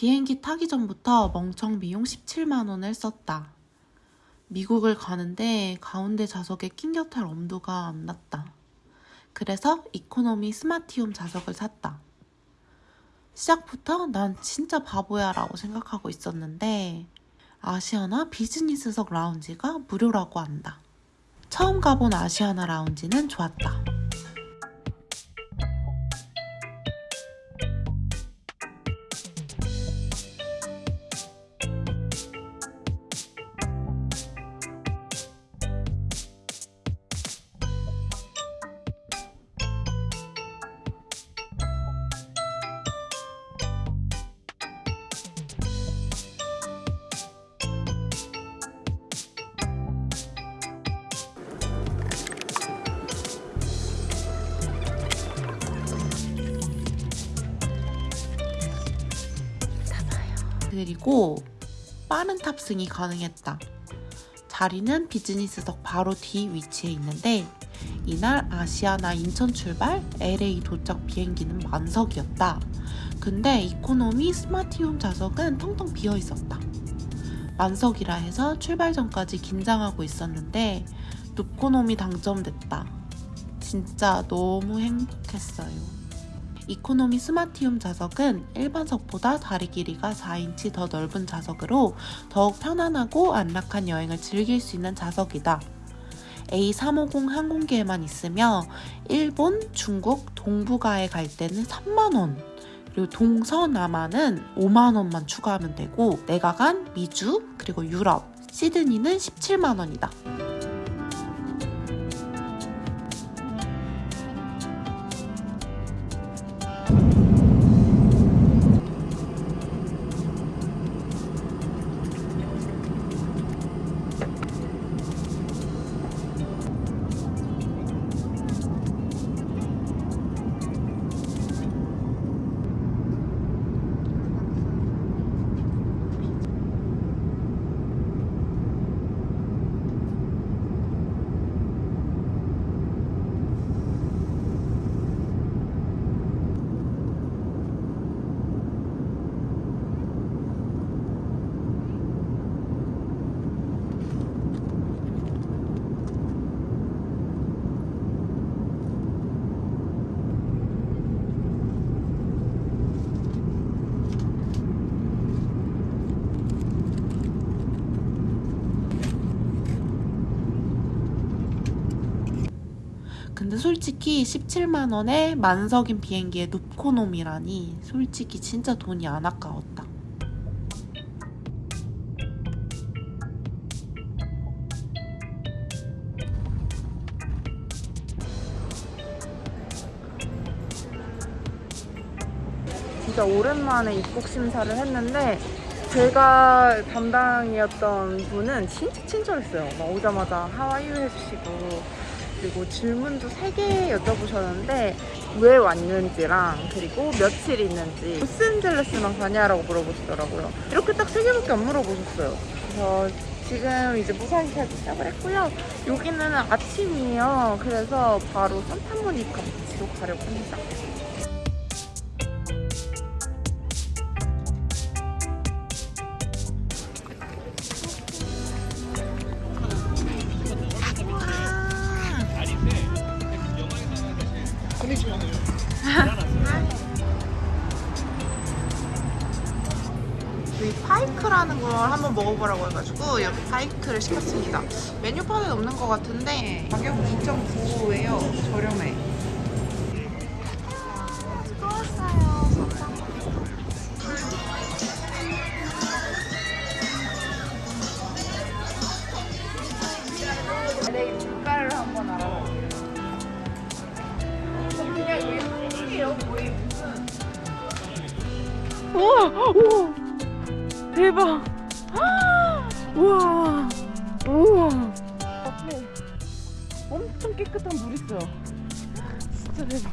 비행기 타기 전부터 멍청 비용 17만원을 썼다. 미국을 가는데 가운데 좌석에 낑겨 탈 엄두가 안 났다. 그래서 이코노미 스마티움 좌석을 샀다. 시작부터 난 진짜 바보야 라고 생각하고 있었는데 아시아나 비즈니스석 라운지가 무료라고 한다. 처음 가본 아시아나 라운지는 좋았다. 그리고 빠른 탑승이 가능했다. 자리는 비즈니스석 바로 뒤 위치에 있는데 이날 아시아나 인천 출발 LA 도착 비행기는 만석이었다. 근데 이코노미 스마티움 좌석은 텅텅 비어 있었다. 만석이라 해서 출발 전까지 긴장하고 있었는데 누코노미 당첨됐다. 진짜 너무 행복했어요. 이코노미 스마티움 좌석은 일반석보다 다리 길이가 4인치 더 넓은 좌석으로 더욱 편안하고 안락한 여행을 즐길 수 있는 좌석이다. A350 항공기에만 있으며 일본, 중국, 동북아에 갈 때는 3만원 그리고 동서남아는 5만원만 추가하면 되고 내가 간 미주 그리고 유럽, 시드니는 17만원이다. 근데 솔직히 17만원에 만석인 비행기에 눕코놈이라니 솔직히 진짜 돈이 안 아까웠다. 진짜 오랜만에 입국 심사를 했는데 제가 담당이었던 분은 진짜 친절했어요. 막 오자마자 하와이유 해주시고 그리고 질문도 3개 여쭤보셨는데 왜 왔는지랑 그리고 며칠 있는지 로스앤젤레스만 가냐라고 물어보시더라고요. 이렇게 딱 3개밖에 안 물어보셨어요. 그래서 지금 이제 무사히까지 시작을 했고요. 여기는 아침이에요. 그래서 바로 산타모니카 비치로 가려고 합니다. 파이크라는 걸 한번 먹어보라고 해가지고 여기 파이크를 시켰습니다. 메뉴판에 없는 것 같은데 가격 2.95예요. 저렴해. 내 물가를 한번 알아볼게요. 그냥 이게 튀겨요, 거의 무슨. 우와! 우와! 대박! 우와! 우와! 앞에 엄청 깨끗한 물 있어요. 진짜 대박.